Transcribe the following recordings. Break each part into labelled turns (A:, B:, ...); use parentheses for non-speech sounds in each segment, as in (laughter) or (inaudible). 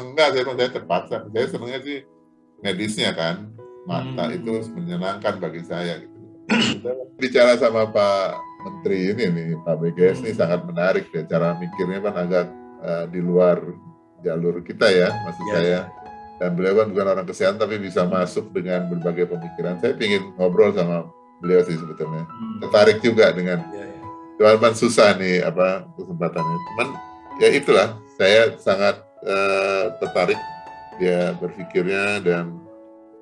A: enggak saya saya terpaksa. Saya senangnya sih medisnya kan. Mata hmm. itu menyenangkan bagi saya gitu. Bicara sama Pak Menteri ini nih Pak BGS ini sangat menarik ya cara mikirnya kan agak uh, di luar jalur kita ya maksud ya, saya. Dan beliau kan bukan orang kesehatan tapi bisa masuk dengan berbagai pemikiran. Saya ingin ngobrol sama beliau sih sebetulnya. Hmm. tertarik juga dengan ya, ya. cuman susah nih apa kesempatannya. Cuman ya itulah saya sangat uh, tertarik dia berpikirnya dan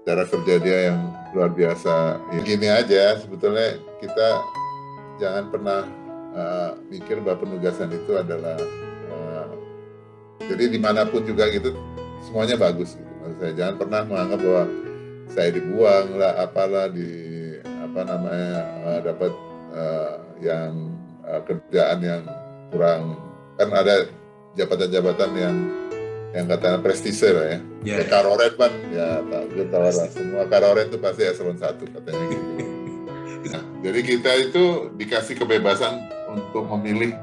A: cara kerja dia yang luar biasa. Ya, gini aja, sebetulnya kita jangan pernah uh, mikir bahwa penugasan itu adalah uh, jadi di mana pun juga gitu semuanya bagus gitu. Saya jangan pernah menganggap bahwa saya dibuang lah, apalah di apa namanya uh, dapat uh, yang uh, kerjaan yang kurang kan ada jabatan-jabatan yang yang katanya prestise lah ya. Yeah. Ya, karoret kan ya tak gue tahu lah semua karoret itu pasti eselon satu katanya gitu. nah, jadi kita itu dikasih kebebasan untuk memilih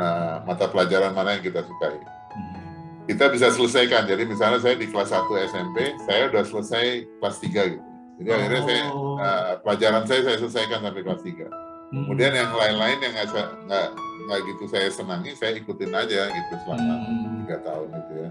A: uh, mata pelajaran mana yang kita sukai. Hmm. Kita bisa selesaikan. Jadi misalnya saya di kelas 1 SMP, saya udah selesai kelas 3 gitu. Jadi oh. akhirnya saya uh, pelajaran saya saya selesaikan sampai kelas 3. Hmm. Kemudian yang lain-lain yang nggak nggak gitu saya senangi, saya ikutin aja gitu selama hmm. tiga hmm. tahun itu ya.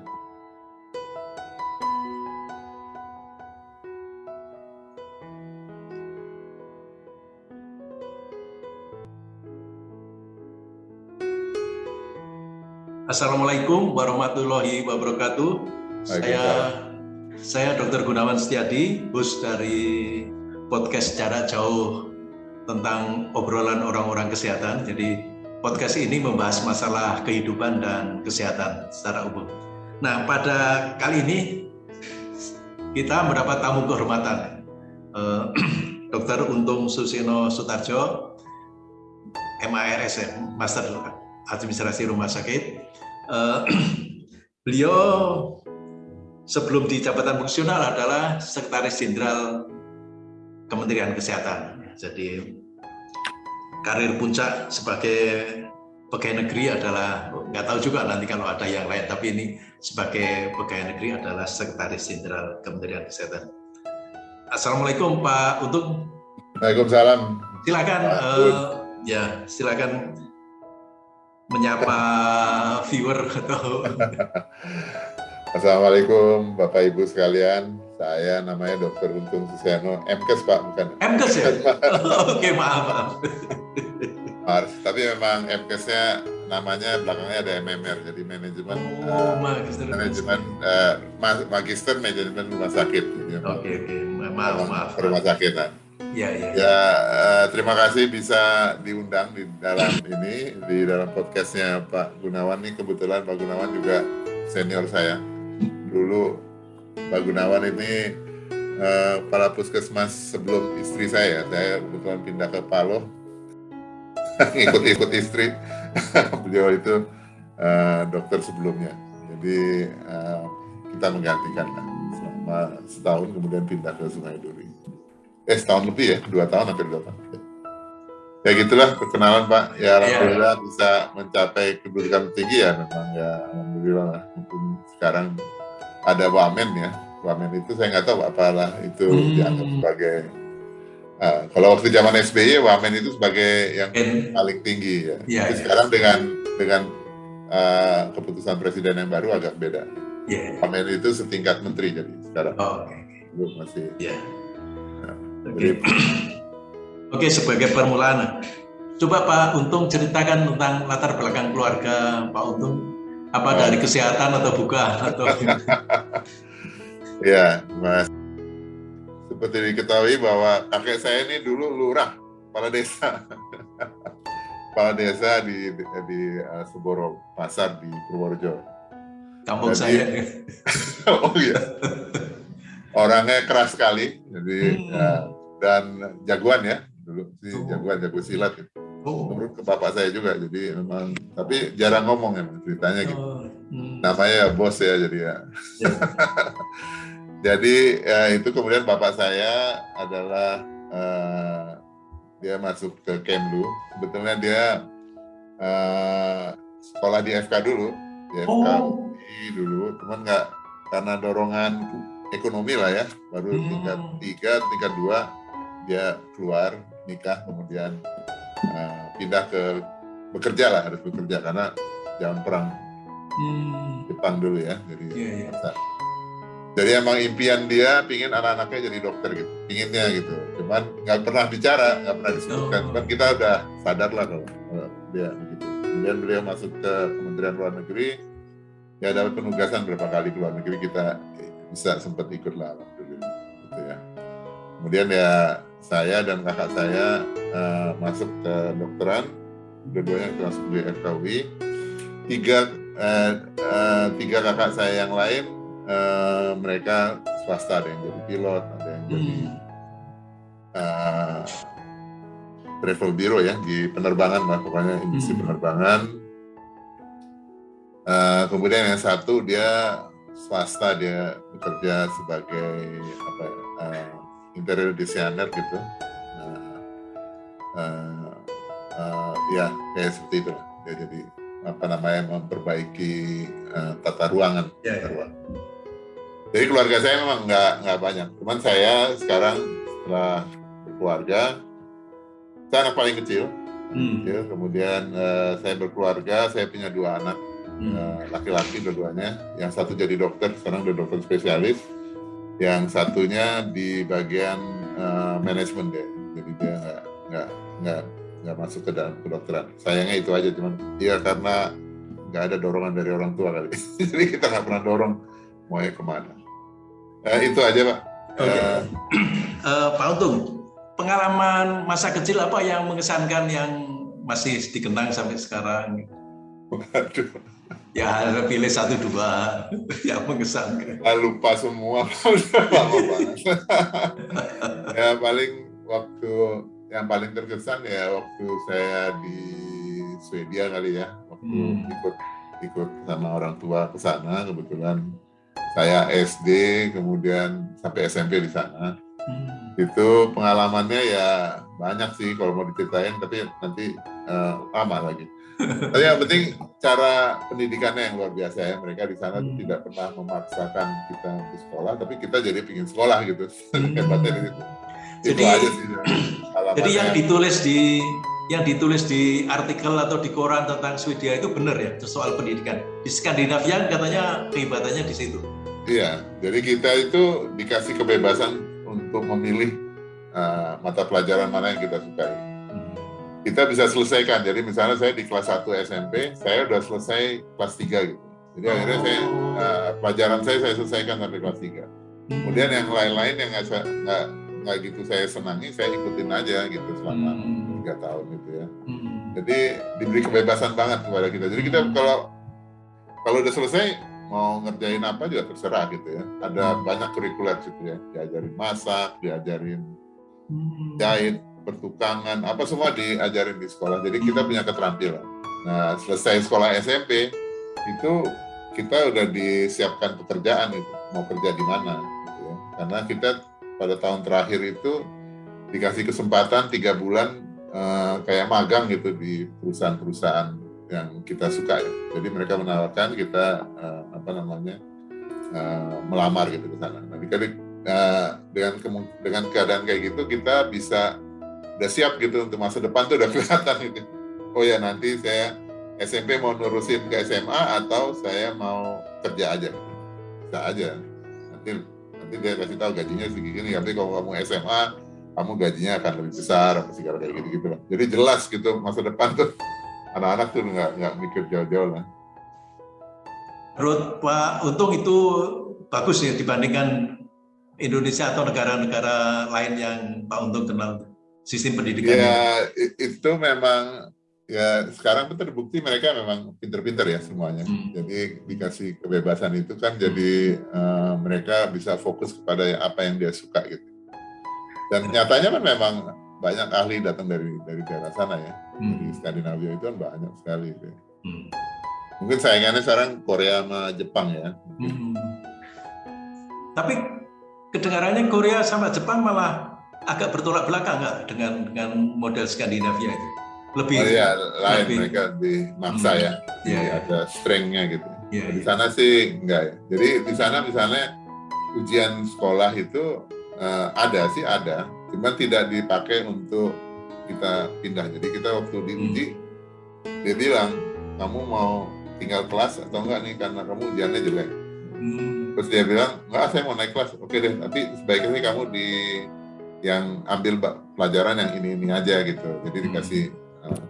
B: Assalamualaikum warahmatullahi wabarakatuh. Saya saya Dr. Gunawan Setiadi, host dari podcast jarak jauh tentang obrolan orang-orang kesehatan. Jadi podcast ini membahas masalah kehidupan dan kesehatan secara umum. Nah, pada kali ini kita mendapat tamu kehormatan eh, (clears throat) Dr. Untung Susino Sutarjo, MARSM, Master Administrasi Rumah Sakit. Uh, (clears throat) beliau sebelum di jabatan fungsional adalah Sekretaris Jenderal Kementerian Kesehatan. Jadi karir puncak sebagai pegawai negeri adalah nggak tahu juga nanti kalau ada yang lain, tapi ini sebagai pegawai negeri adalah Sekretaris Jenderal Kementerian Kesehatan. Assalamualaikum Pak Untung.
A: Waalaikumsalam.
B: Silakan, uh, ya silakan menyapa viewer atau
A: Assalamualaikum Bapak Ibu sekalian, saya namanya Dr. Untung Suseno, MKes Pak, bukan?
B: MKes ya? (laughs) Oke, maaf, maaf.
A: Mars, tapi memang MKesnya namanya belakangnya ada MMR, jadi manajemen
B: oh, uh, magister
A: manajemen uh, magister manajemen rumah sakit.
B: Oke, oke, okay. maaf, maaf.
A: Rumah sakitan. Ya, ya, ya. ya uh, terima kasih bisa diundang di dalam ini di dalam podcastnya Pak Gunawan. Nih kebetulan Pak Gunawan juga senior saya. Dulu Pak Gunawan ini uh, kepala puskesmas sebelum istri saya saya kebetulan pindah ke Paloh (laughs) ikut-ikut istri. (laughs) Beliau itu uh, dokter sebelumnya. Jadi uh, kita menggantikan selama setahun kemudian pindah ke Sungai Duri eh setahun lebih ya, dua tahun hampir dua tahun. Ya gitulah perkenalan Pak. Ya iya. alhamdulillah yeah. bisa mencapai kedudukan tinggi ya memang ya alhamdulillah lah. Mungkin sekarang ada wamen ya. Wamen itu saya nggak tahu apalah itu hmm. dianggap sebagai uh, kalau waktu zaman SBY wamen itu sebagai yang paling tinggi ya. Yeah, Tapi yeah. sekarang dengan dengan uh, keputusan presiden yang baru agak beda. Yeah. Wamen itu setingkat menteri jadi sekarang. Oh, okay. masih. Yeah
B: Oke, okay. sebagai permulaan, coba Pak Untung ceritakan tentang latar belakang keluarga Pak Untung. Apa oh. dari kesehatan atau bukan? (laughs) Atau...
A: ya, Mas. Seperti diketahui bahwa kakek saya ini dulu lurah, kepala desa. (laughs) kepala desa di di, di uh, Seboro Pasar di Purworejo.
B: Kampung Jadi, saya. (laughs)
A: oh iya. Orangnya keras sekali, jadi hmm. ya, dan jagoan ya dulu sih oh. jagoan jago silat gitu. Oh. Menurut ke bapak saya juga jadi memang tapi jarang ngomong ya ceritanya gitu. Oh. Hmm. Namanya ya bos ya jadi ya. Yeah. (laughs) jadi ya, itu kemudian bapak saya adalah uh, dia masuk ke Kemlu. Sebetulnya dia uh, sekolah di FK dulu, di FK
B: oh.
A: dulu, cuman nggak karena dorongan ekonomi lah ya, baru hmm. tingkat tiga, tingkat dua dia keluar nikah, kemudian uh, pindah ke bekerja lah harus bekerja karena jangan perang hmm. Jepang dulu ya, jadi yeah, yeah. Jadi emang impian dia pingin anak-anaknya jadi dokter gitu, pinginnya gitu. Cuman nggak pernah bicara, nggak pernah disebutkan. Oh. Cuman kita udah sadar lah kalau, dia begitu. Kemudian beliau masuk ke Kementerian Luar Negeri, ya dapat penugasan berapa kali ke luar negeri kita bisa sempat ikut lah dulu, gitu ya. Kemudian ya saya dan kakak saya uh, masuk ke dokteran, dua-duanya kelas di FKUI. Tiga uh, uh, tiga kakak saya yang lain uh, mereka swasta ada yang jadi pilot ada yang jadi uh, travel bureau ya di penerbangan lah pokoknya industri hmm. penerbangan uh, kemudian yang satu dia swasta dia bekerja sebagai apa uh, interior designer gitu uh, uh, uh, ya kayak seperti itu dia jadi apa namanya memperbaiki uh, tata ruangan yeah, tata ya. ruang. Jadi keluarga saya memang nggak nggak banyak. Cuman saya sekarang setelah berkeluarga, saya anak paling kecil. Hmm. kecil. Kemudian uh, saya berkeluarga, saya punya dua anak hmm. uh, laki-laki dua-duanya. Yang satu jadi dokter, sekarang udah dokter spesialis. Yang satunya di bagian uh, manajemen deh. Jadi dia nggak nggak nggak nggak masuk ke dalam kedokteran. Sayangnya itu aja, cuman dia karena nggak ada dorongan dari orang tua kali. (laughs) Jadi kita nggak pernah dorong mau ke mana. Uh, itu aja Pak. Okay. Uh,
B: uh, Pak Untung, pengalaman masa kecil apa yang mengesankan yang masih dikenang sampai sekarang? (laughs) Waduh. Ya pilih satu dua (laughs) yang mengesankan.
A: Ah, lupa semua, (laughs) lama banget. (laughs) ya paling waktu yang paling terkesan ya waktu saya di Swedia kali ya, waktu hmm. ikut ikut sama orang tua ke sana kebetulan saya SD kemudian sampai SMP di sana hmm. itu pengalamannya ya banyak sih kalau mau diceritain tapi nanti uh, lama lagi tapi yang penting cara pendidikannya yang luar biasa ya. Mereka di sana hmm. tidak pernah memaksakan kita untuk sekolah tapi kita jadi pingin sekolah gitu. Hmm. (laughs) hebatnya di situ.
B: Jadi, itu aja sih jadi yang ditulis di yang ditulis di artikel atau di koran tentang Swedia itu benar ya soal pendidikan? Di Skandinavia katanya kehebatannya di situ.
A: Iya, jadi kita itu dikasih kebebasan untuk memilih uh, mata pelajaran mana yang kita sukai. Kita bisa selesaikan. Jadi misalnya saya di kelas 1 SMP, saya udah selesai kelas 3 gitu. Jadi akhirnya saya uh, pelajaran saya saya selesaikan sampai kelas 3. Kemudian yang lain-lain yang nggak nggak gitu saya senangi, saya ikutin aja gitu selama hmm. tiga hmm. tahun gitu ya. Hmm. Jadi diberi kebebasan banget kepada kita. Jadi kita kalau kalau udah selesai mau ngerjain apa juga terserah gitu ya. Ada banyak kurikuler gitu ya, diajarin masak, diajarin hmm. jahit, pertukangan, apa semua diajarin di sekolah. Jadi kita punya keterampilan. Nah, selesai sekolah SMP itu kita udah disiapkan pekerjaan itu, mau kerja di mana gitu ya. Karena kita pada tahun terakhir itu dikasih kesempatan tiga bulan uh, kayak magang gitu di perusahaan-perusahaan yang kita suka ya. Jadi mereka menawarkan kita uh, apa namanya uh, melamar gitu ke sana. Nah, jadi uh, dengan dengan keadaan kayak gitu kita bisa udah siap gitu untuk masa depan tuh udah (laughs) kelihatan gitu. Oh ya nanti saya SMP mau nurusin ke SMA atau saya mau kerja aja. Bisa aja. Nanti nanti dia kasih tahu gajinya segini. Tapi kalau kamu SMA kamu gajinya akan lebih besar apa segala kayak gitu gitu Jadi jelas gitu masa depan tuh anak-anak tuh nggak nggak mikir jauh-jauh lah.
B: Menurut Pak Untung itu bagus ya dibandingkan Indonesia atau negara-negara lain yang Pak Untung kenal sistem pendidikan.
A: Ya itu memang ya sekarang pun terbukti mereka memang pinter-pinter ya semuanya. Hmm. Jadi dikasih kebebasan itu kan jadi uh, mereka bisa fokus kepada apa yang dia suka gitu. Dan nyatanya kan memang banyak ahli datang dari dari daerah sana ya. Hmm. Di Skandinavia itu kan banyak sekali itu. Ya. Hmm. Mungkin saingannya sekarang Korea sama Jepang ya. Hmm.
B: Tapi kedengarannya Korea sama Jepang malah agak bertolak belakang nggak dengan dengan model Skandinavia itu?
A: Lebih oh, iya, lain lebih, mereka lebih maksa hmm. ya. Iya, ya. ada strengthnya gitu. Yeah, di iya. sana sih enggak ya. Jadi di sana misalnya ujian sekolah itu uh, ada sih ada, cuman tidak dipakai untuk kita pindah. Jadi kita waktu diuji hmm. dia bilang kamu mau tinggal kelas atau enggak nih karena kamu ujiannya jelek. Hmm. Terus dia bilang enggak saya mau naik kelas. Oke deh, tapi sebaiknya kamu di yang ambil pelajaran yang ini ini aja gitu. Jadi hmm. dikasih uh,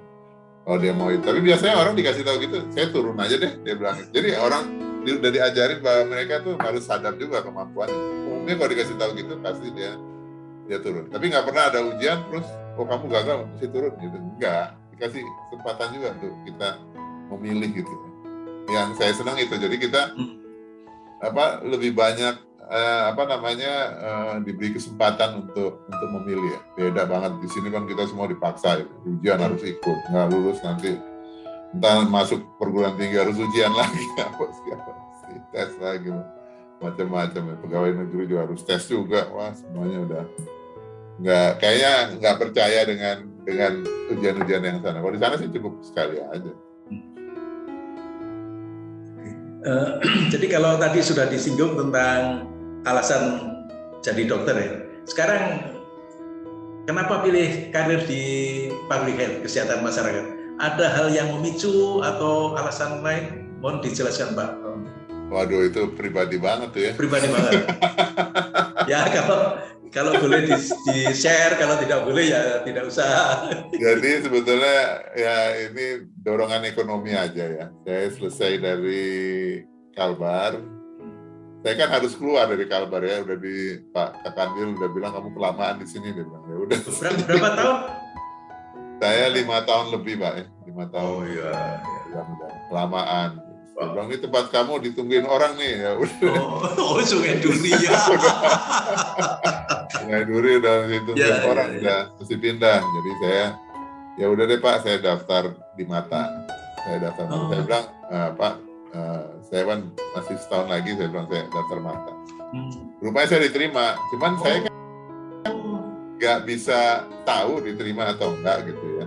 A: oh dia mau itu. Tapi biasanya orang dikasih tahu gitu, saya turun aja deh dia bilang. Jadi orang udah diajarin bahwa mereka tuh harus sadar juga kemampuan. Umumnya kalau dikasih tahu gitu pasti dia dia turun. Tapi nggak pernah ada ujian terus oh kamu gagal mesti turun gitu. Enggak, dikasih kesempatan juga untuk kita memilih gitu. Yang saya senang itu. Jadi kita hmm. apa lebih banyak eh, apa namanya eh, diberi kesempatan untuk untuk memilih ya. Beda banget di sini kan kita semua dipaksa ya. ujian harus ikut, nggak lulus nanti entah masuk perguruan tinggi harus ujian lagi (laughs) apa siapa tes lagi macam-macam ya. Pegawai negeri juga harus tes juga. Wah semuanya udah nggak kayaknya nggak percaya dengan dengan ujian-ujian yang sana. Kalau di sana sih cukup sekali aja.
B: Uh, (clears throat) jadi kalau tadi sudah disinggung tentang alasan jadi dokter ya. Sekarang kenapa pilih karir di public health, kesehatan masyarakat? Ada hal yang memicu atau alasan lain? Mohon dijelaskan Pak.
A: Waduh itu pribadi banget tuh ya.
B: Pribadi banget. (laughs) ya kalau kalau boleh di, di share, kalau tidak boleh ya tidak usah.
A: Jadi sebetulnya ya ini dorongan ekonomi aja ya. Saya selesai dari Kalbar, saya kan harus keluar dari Kalbar ya udah di Pak Kakandil udah bilang kamu kelamaan di sini dia bilang ya udah
B: berapa, berapa tahun
A: saya lima tahun lebih pak ya lima tahun
B: oh iya,
A: iya. udah kelamaan Wow. bilang ini tempat kamu ditungguin orang nih ya udah.
B: Oh, (laughs) oh sungai Duri ya. (laughs)
A: sungai Duri udah ditungguin ya, orang ya, ya. udah mesti pindah. Jadi saya ya udah deh Pak, saya daftar di Mata. Saya daftar. Oh. Saya bilang uh, Pak, uh, saya kan masih setahun lagi saya bilang saya daftar mata. Hmm. rupanya saya diterima cuman oh. saya kan nggak bisa tahu diterima atau enggak gitu ya.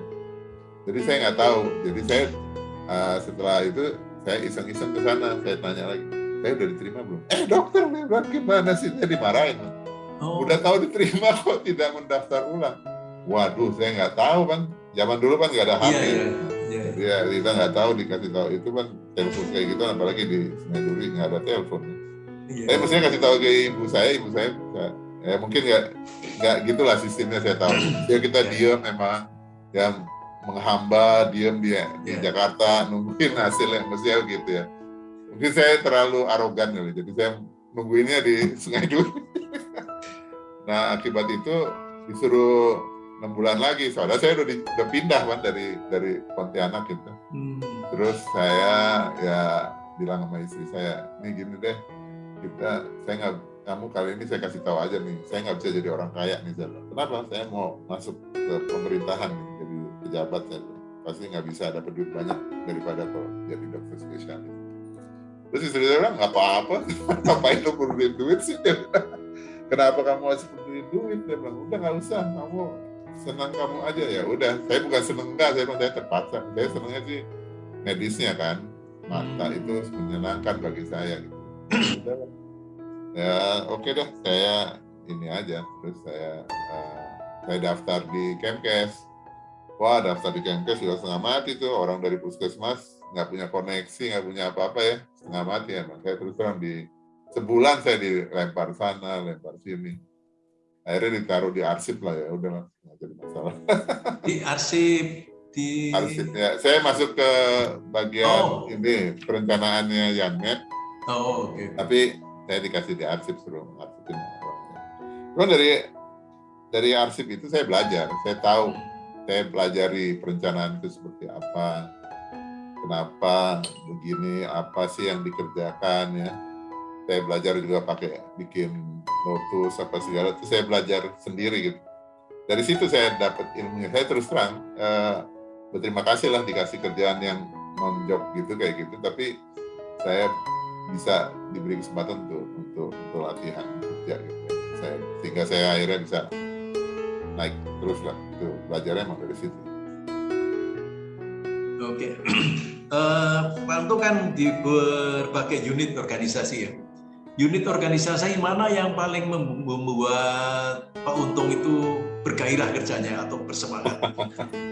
A: Jadi saya nggak tahu. Jadi saya uh, setelah itu saya iseng-iseng ke sana saya tanya lagi saya udah diterima belum? Eh dokter nih gimana sih? Saya dimarahin. Oh. udah tahu diterima (laughs) kok tidak mendaftar ulang. Waduh saya nggak tahu kan zaman dulu kan nggak ada HP yeah, yeah yeah. ya kita nggak tahu dikasih tahu. Itu kan telepon kayak gitu apalagi di Sungai Duri nggak ada telepon yeah. saya mestinya kasih tahu ke ibu saya ibu saya ya, ya mungkin nggak nggak gitulah sistemnya saya tahu ya kita yeah. diam memang yang menghamba diam dia di yeah. Jakarta nungguin hasilnya mestinya gitu ya mungkin saya terlalu arogan kali jadi saya nungguinnya di Sungai Duri (laughs) nah akibat itu disuruh enam bulan lagi soalnya saya udah, di, udah pindah kan dari dari Pontianak gitu. Terus saya ya bilang sama istri saya ini gini deh kita saya nggak kamu kali ini saya kasih tahu aja nih saya nggak bisa jadi orang kaya nih saya kenapa? Saya mau masuk ke pemerintahan nih, jadi pejabat saya. Pasti nggak bisa dapat duit banyak daripada kalau jadi dokter spesialis. Terus istri saya bilang nggak apa-apa (laughs) ngapain lo perlu duit sih? Kenapa kamu harus perlu duit? Dia bilang udah nggak usah kamu senang kamu aja. Ya udah saya bukan seneng enggak saya saya terpaksa saya senangnya sih medisnya kan. Mata hmm. itu menyenangkan bagi saya gitu. (clears throat) Ya oke okay deh saya ini aja. Terus saya uh, saya daftar di Kemkes. Wah daftar di Kemkes juga setengah mati tuh. Orang dari puskesmas nggak punya koneksi nggak punya apa-apa ya. Setengah mati emang. Saya terus terang di sebulan saya dilempar sana lempar sini. Akhirnya ditaruh di arsip lah ya. Udah nggak jadi masalah.
B: Di arsip di
A: arsip ya saya masuk ke bagian oh. ini perencanaannya Yanmet
B: oh oke. Okay.
A: tapi saya dikasih di arsip suruh arsipin Cuma dari dari arsip itu saya belajar. Saya tahu saya pelajari perencanaan itu seperti apa kenapa begini apa sih yang dikerjakan ya. Saya belajar juga pakai bikin notus apa segala. Itu saya belajar sendiri gitu. Dari situ saya dapat ilmunya. Saya terus terang uh, berterima kasih lah dikasih kerjaan yang non job gitu kayak gitu tapi saya bisa diberi kesempatan untuk untuk, untuk latihan kerja gitu saya sehingga saya akhirnya bisa naik terus lah itu belajarnya emang dari situ
B: oke okay. (clears throat) uh, Pak Untung kan di berbagai unit organisasi ya. Unit organisasi mana yang paling membuat Pak Untung itu bergairah kerjanya atau bersemangat? (laughs)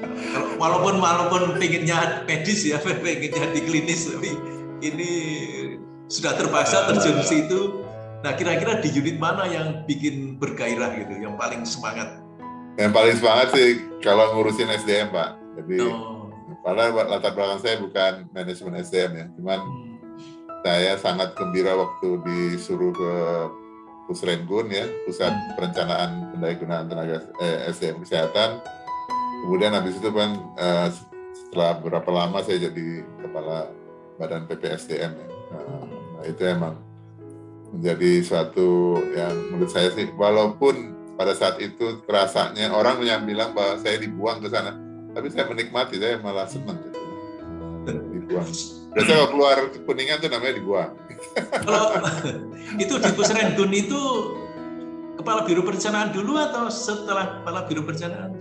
B: Walaupun walaupun pengennya medis ya, (laughs) pengennya di klinis, tapi ini sudah terpaksa terjun situ. Nah, kira-kira di unit mana yang bikin bergairah gitu, yang paling semangat?
A: Yang paling semangat sih kalau ngurusin SDM, Pak. Jadi, oh. padahal latar belakang saya bukan manajemen SDM ya, cuman hmm saya sangat gembira waktu disuruh ke Pusrengun ya, Pusat hmm. Perencanaan Pendayagunaan Tenaga eh, SDM Kesehatan. Kemudian habis itu kan eh, setelah beberapa lama saya jadi kepala Badan PPSDM ya. Nah, itu emang menjadi suatu yang menurut saya sih walaupun pada saat itu rasanya orang yang bilang bahwa saya dibuang ke sana, tapi saya menikmati, saya malah senang gitu. Dibuang. Biasanya kalau keluar kuningan itu namanya dibuang.
B: Kalau (laughs) itu di Pusrendun itu kepala biro perencanaan dulu atau setelah kepala biro perencanaan?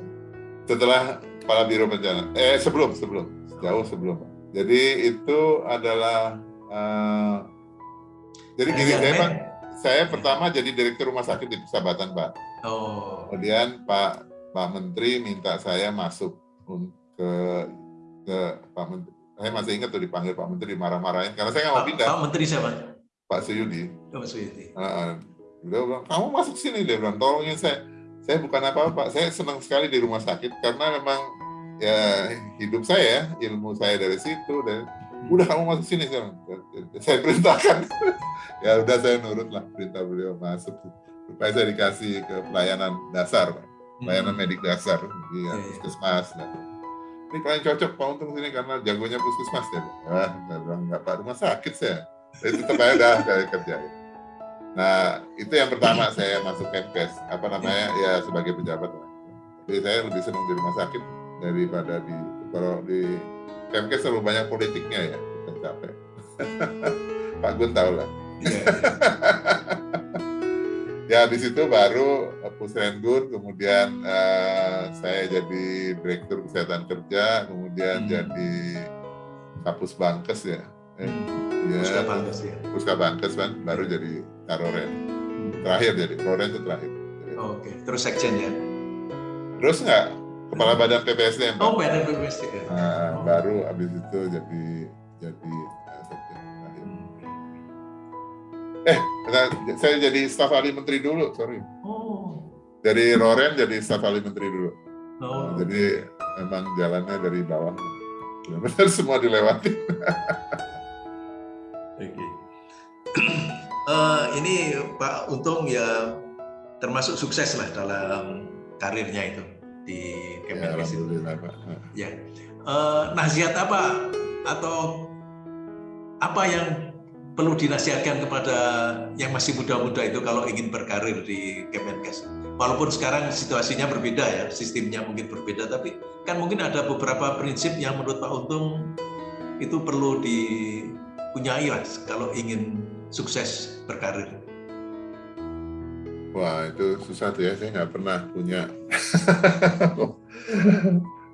A: Setelah kepala biro perencanaan. Eh sebelum sebelum jauh sebelum. Jadi itu adalah uh, jadi gini saya Pak, saya pertama jadi direktur rumah sakit di Persahabatan Pak. Oh. Kemudian Pak Pak Menteri minta saya masuk ke ke Pak Menteri saya masih ingat tuh dipanggil Pak Menteri marah-marahin karena saya nggak mau pindah.
B: Pak Menteri siapa?
A: Pak Suyudi.
B: Oh, Pak Suyudi.
A: Uh, dia bilang, kamu masuk sini dia bilang, tolongin saya. Saya bukan apa-apa, saya senang sekali di rumah sakit karena memang ya hidup saya, ilmu saya dari situ dan udah kamu masuk sini sekarang. Saya perintahkan. (laughs) ya udah saya nurut lah perintah beliau masuk. Supaya saya dikasih ke pelayanan dasar, pelayanan hmm. medik dasar di ya, puskesmas. Ya ini paling cocok Pak Untung sini karena jagonya puskesmas ya. Saya bilang nggak Pak rumah sakit saya. Saya tetap aja dah saya kerja. Nah, itu yang pertama saya masuk Kemkes, apa namanya ya sebagai pejabat. Jadi saya lebih senang di rumah sakit daripada di kalau di Kemkes terlalu banyak politiknya ya, kita capek. (laughs) Pak Gun tahu lah. Iya, iya. (laughs) ya di situ baru Pusrengun, kemudian uh, saya jadi direktur kesehatan kerja, kemudian hmm. jadi kapus bankes ya.
B: Eh, hmm. ya Puska bankes ya.
A: Puska bankes kan, baru jadi karoren. Hmm. Terakhir jadi karoren itu terakhir.
B: Oh, Oke, okay. terus sekjen ya?
A: Terus nggak kepala hmm. badan PPSDM.
B: Oh, badan PPSDM.
A: Nah, oh. baru abis itu jadi jadi Eh, saya jadi staf ahli menteri dulu, sorry. Oh. Dari Roren jadi staf ahli menteri dulu. Oh. Nah, jadi memang jalannya dari bawah. Benar-benar semua dilewati.
B: Oke. Okay. Uh, ini Pak Untung ya termasuk sukses lah dalam karirnya itu di Kemenkes ya, itu. Ya. Uh, nasihat apa atau apa yang perlu dinasihatkan kepada yang masih muda-muda itu kalau ingin berkarir di Kemenkes. Walaupun sekarang situasinya berbeda ya, sistemnya mungkin berbeda, tapi kan mungkin ada beberapa prinsip yang menurut Pak Untung itu perlu dipunyai lah kalau ingin sukses berkarir.
A: Wah itu susah tuh ya, saya nggak pernah punya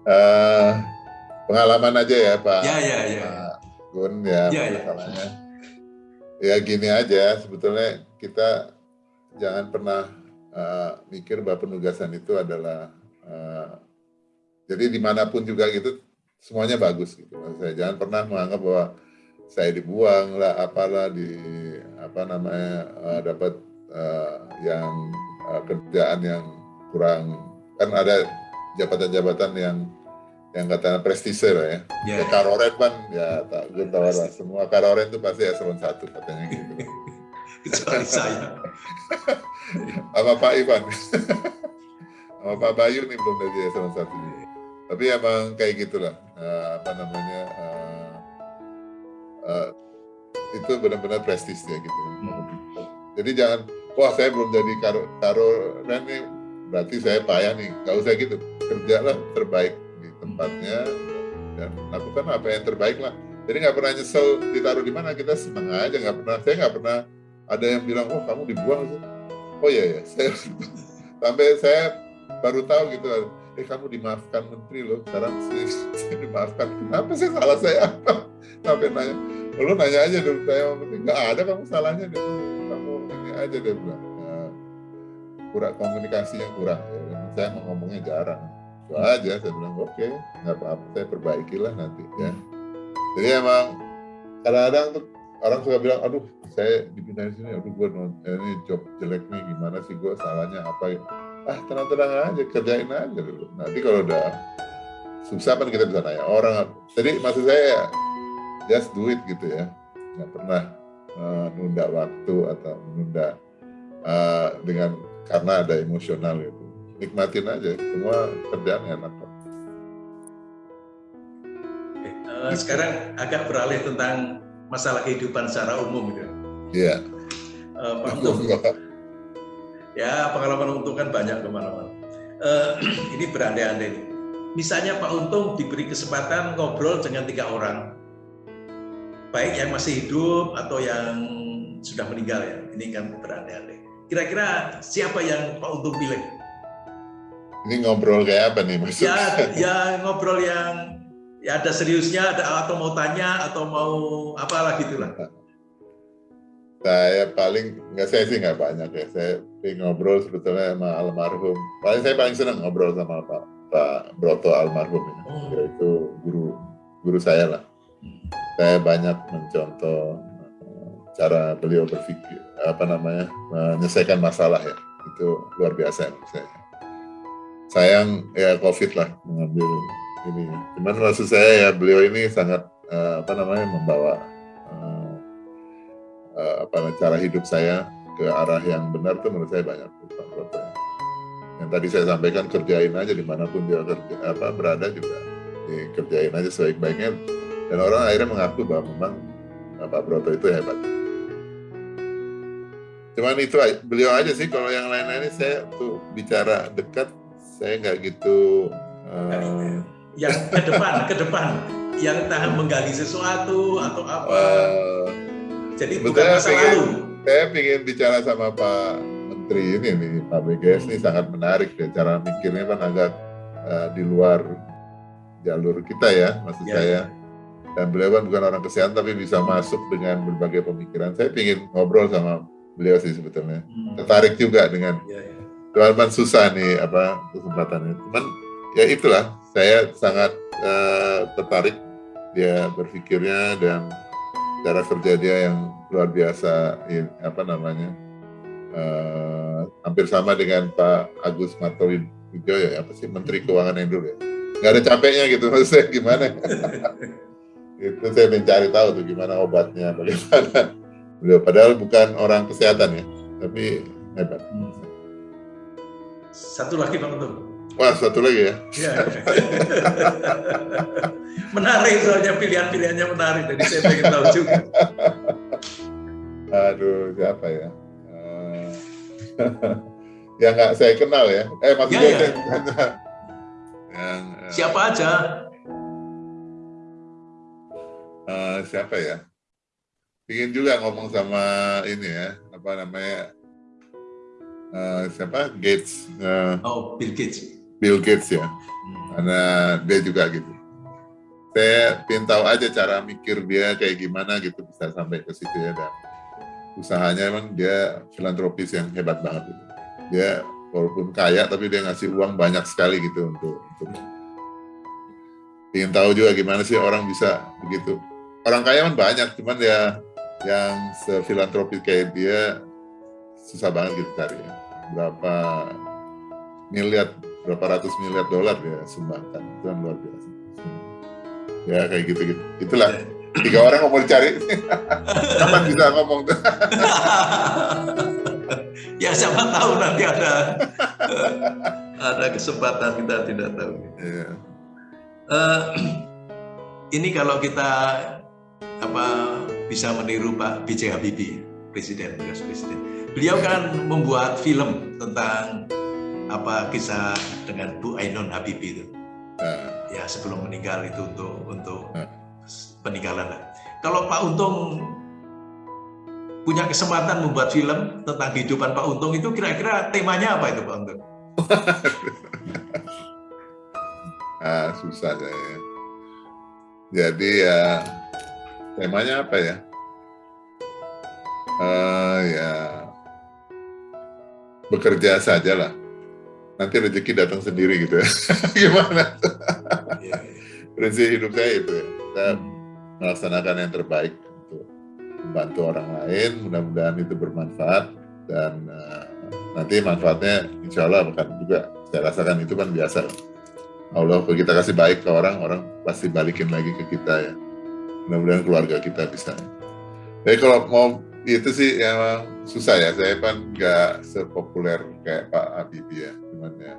A: uh, (laughs) pengalaman aja ya Pak.
B: Ya ya ya.
A: Pak Gun ya, ya, ya ya gini aja sebetulnya kita jangan pernah uh, mikir bahwa penugasan itu adalah uh, jadi di mana pun juga gitu semuanya bagus gitu saya jangan pernah menganggap bahwa saya dibuang lah apalah di apa namanya uh, dapat uh, yang uh, kerjaan yang kurang kan ada jabatan-jabatan yang yang katanya prestise lah ya. Yeah. Ya, Karoren kan ya tak gue tahu lah semua Karoren itu pasti eselon satu katanya gitu. (laughs)
B: Kecuali saya. (laughs)
A: Sama Pak Ivan. (laughs) Sama Pak Bayu nih belum jadi eselon satu. Tapi emang kayak gitulah uh, apa namanya uh, uh, itu benar-benar prestis ya gitu. Jadi jangan wah saya belum jadi karo karo ini berarti saya payah nih. Gak usah gitu. Kerjalah terbaik tempatnya dan lakukan apa yang terbaik lah. Jadi nggak pernah nyesel ditaruh di mana kita senang aja nggak pernah. Saya nggak pernah ada yang bilang oh kamu dibuang sih. Oh iya ya saya (laughs) sampai saya baru tahu gitu eh kamu dimaafkan menteri loh sekarang (laughs) saya dimaafkan kenapa sih salah saya sampai nanya lu nanya aja dulu saya nggak ada kamu salahnya deh kamu ini aja deh bilang. Ya, kurang komunikasinya kurang. Ya. saya mau ngomongnya jarang. Itu aja saya bilang oke okay, nggak apa-apa saya perbaikilah nanti ya. Jadi emang kadang-kadang tuh orang suka bilang aduh saya dipindahin sini aduh gue ini job jelek nih gimana sih gue salahnya apa ya? Ah tenang-tenang aja kerjain aja dulu. Nanti kalau udah susah kan kita bisa tanya orang. Jadi maksud saya just do it gitu ya. Nggak pernah menunda waktu atau menunda uh, dengan karena ada emosional gitu nikmatin aja semua kerjaan enak kok.
B: Uh, sekarang agak beralih tentang masalah kehidupan secara umum gitu.
A: Iya.
B: Yeah. uh, Pak ya pengalaman untung kan banyak ke mana-mana. Uh, (clears throat) ini berandai-andai. Misalnya Pak Untung diberi kesempatan ngobrol dengan tiga orang, baik yang masih hidup atau yang sudah meninggal ya. Ini kan berandai-andai. Kira-kira siapa yang Pak Untung pilih?
A: Ini ngobrol kayak apa nih maksudnya?
B: Ya, ya ngobrol yang ya ada seriusnya, ada atau mau tanya atau mau apalah gitulah
A: saya paling nggak saya sih nggak banyak ya saya ngobrol sebetulnya sama almarhum paling saya paling senang ngobrol sama pak pak Broto almarhum ya. Oh. yaitu guru guru saya lah saya banyak mencontoh eh, cara beliau berpikir apa namanya menyelesaikan masalah ya. Itu luar biasa ya saya. Sayang ya covid lah mengambil ini cuman maksud saya ya beliau ini sangat uh, apa namanya membawa apa cara hidup saya ke arah yang benar tuh menurut saya banyak yang tadi saya sampaikan kerjain aja di mana pun dia kerja, apa berada juga dikerjain aja sebaik-baiknya dan orang akhirnya mengaku bahwa memang Pak Broto itu hebat cuman itu beliau aja sih kalau yang lain-lainnya saya tuh bicara dekat saya nggak gitu uh,
B: yang ke depan ke depan yang tahan menggali sesuatu atau apa uh, jadi bukan masa pengen, lalu.
A: Saya ingin bicara sama Pak Menteri ini nih, Pak BGS ini sangat menarik deh cara mikirnya kan agak uh, di luar jalur kita ya, maksud ya. saya. Dan beliau kan bukan orang kesehatan tapi bisa masuk dengan berbagai pemikiran. Saya ingin ngobrol sama beliau sih sebetulnya. Hmm. Tertarik juga dengan ya, ya. Cuman susah nih apa kesempatannya. Cuman ya itulah saya sangat uh, tertarik dia berpikirnya dan cara kerja dia yang luar biasa apa namanya uh, hampir sama dengan Pak Agus Martowijoyo ya apa sih Menteri Keuangan yang dulu ya nggak ada capeknya gitu (laughs) maksudnya gimana (laughs) itu saya mencari tahu tuh gimana obatnya bagaimana. Beliau padahal bukan orang kesehatan ya tapi hebat.
B: Satu lagi Pak Untung?
A: Wah satu lagi ya, ya. (laughs)
B: menarik soalnya pilihan-pilihannya menarik jadi saya pengen tahu juga.
A: Aduh siapa ya? Uh, (laughs) yang nggak saya kenal ya? Eh maksudnya ya, ya. (laughs)
B: yang uh, siapa aja
A: uh, siapa ya ingin juga ngomong sama ini ya apa namanya uh, siapa Gates
B: uh, oh Bill Gates
A: Bill Gates ya hmm. karena dia juga gitu saya ingin tahu aja cara mikir dia kayak gimana gitu bisa sampai ke situ ya dan usahanya emang dia filantropis yang hebat banget gitu. Dia walaupun kaya tapi dia ngasih uang banyak sekali gitu untuk untuk ingin tahu juga gimana sih orang bisa begitu. Orang kaya kan banyak, cuman ya yang sefilantropis kayak dia susah banget gitu cari ya. Berapa miliar, berapa ratus miliar dolar dia sumbangkan, itu kan luar biasa. Ya kayak gitu gitu itulah tiga orang mau dicari. (laughs) Kapan bisa ngomong tuh? (laughs)
B: Ya siapa tahu nanti ada (laughs) ada kesempatan kita tidak tahu. Yeah. (clears throat) uh, ini kalau kita apa bisa meniru Pak B.J. Habibie presiden bekas presiden beliau kan membuat film tentang apa kisah dengan Bu Ainun Habibie itu uh ya sebelum meninggal itu untuk untuk hmm. peninggalan. Kalau Pak Untung punya kesempatan membuat film tentang kehidupan Pak Untung itu kira-kira temanya apa itu Pak Untung? (laughs)
A: ah, susah saya. Jadi ya temanya apa ya? Uh, ya bekerja saja lah. Nanti rezeki datang sendiri gitu ya. (laughs) Gimana? Iya, iya. Prinsip hidup saya itu ya. Kita hmm. melaksanakan yang terbaik untuk membantu orang lain. Mudah-mudahan itu bermanfaat dan uh, nanti manfaatnya insya Allah akan juga saya rasakan itu kan biasa. Allah kalau kita kasih baik ke orang, orang pasti balikin lagi ke kita ya. Mudah-mudahan keluarga kita bisa. Jadi kalau mau itu sih emang susah ya. Saya kan nggak sepopuler kayak Pak Habibie ya, cuman ya.